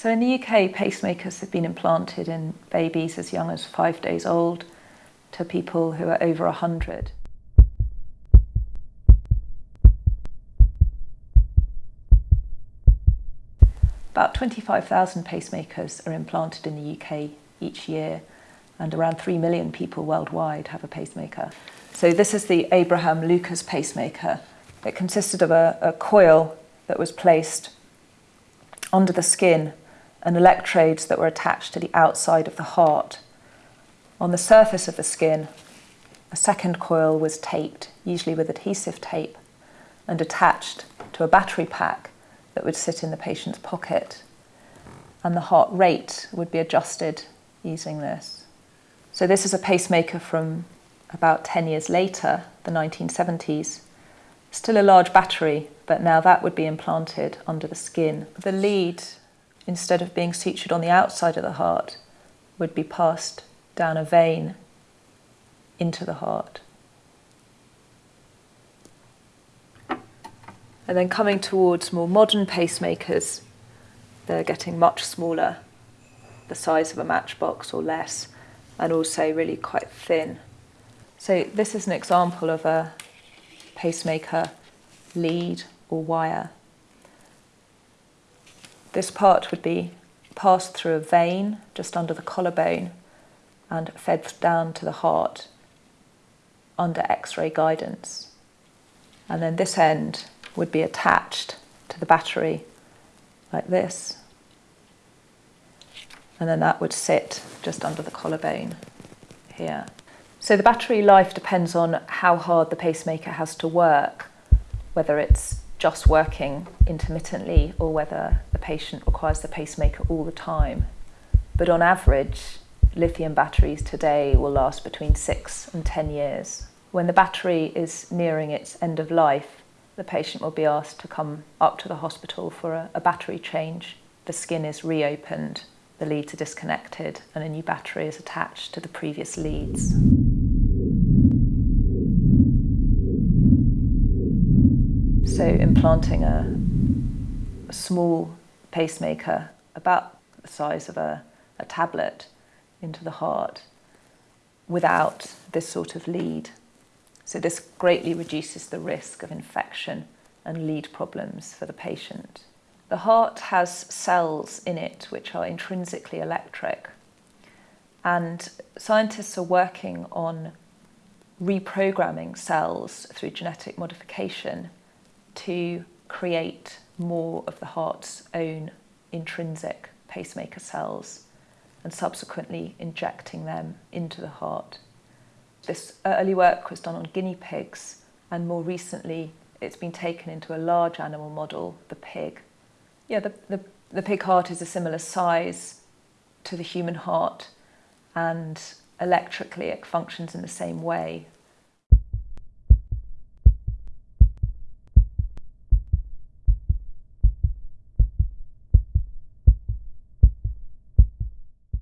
So in the UK, pacemakers have been implanted in babies as young as five days old to people who are over 100. About 25,000 pacemakers are implanted in the UK each year and around 3 million people worldwide have a pacemaker. So this is the Abrams Lucas pacemaker. It consisted of a, a coil that was placed under the skin and electrodes that were attached to the outside of the heart. On the surface of the skin, a second coil was taped, usually with adhesive tape, and attached to a battery pack that would sit in the patient's pocket. And the heart rate would be adjusted using this. So this is a pacemaker from about 10 years later, the 1970s. Still a large battery, but now that would be implanted under the skin. The lead, instead of being sutured on the outside of the heart, would be passed down a vein into the heart. And then coming towards more modern pacemakers, they're getting much smaller, the size of a matchbox or less, and also really quite thin. So this is an example of a pacemaker lead or wire. This part would be passed through a vein just under the collarbone and fed down to the heart under x-ray guidance. And then this end would be attached to the battery like this. And then that would sit just under the collarbone here. So the battery life depends on how hard the pacemaker has to work, whether it's just working intermittently or whether the patient requires the pacemaker all the time. But on average, lithium batteries today will last between six and 10 years. When the battery is nearing its end of life, the patient will be asked to come up to the hospital for a, a battery change. The skin is reopened, the leads are disconnected, and a new battery is attached to the previous leads. So implanting a, a small pacemaker about the size of a, a tablet into the heart without this sort of lead. So this greatly reduces the risk of infection and lead problems for the patient. The heart has cells in it which are intrinsically electric and scientists are working on reprogramming cells through genetic modification to create more of the heart's own intrinsic pacemaker cells and subsequently injecting them into the heart. This early work was done on guinea pigs and more recently it's been taken into a large animal model, the pig. Yeah, the, the, the pig heart is a similar size to the human heart and electrically it functions in the same way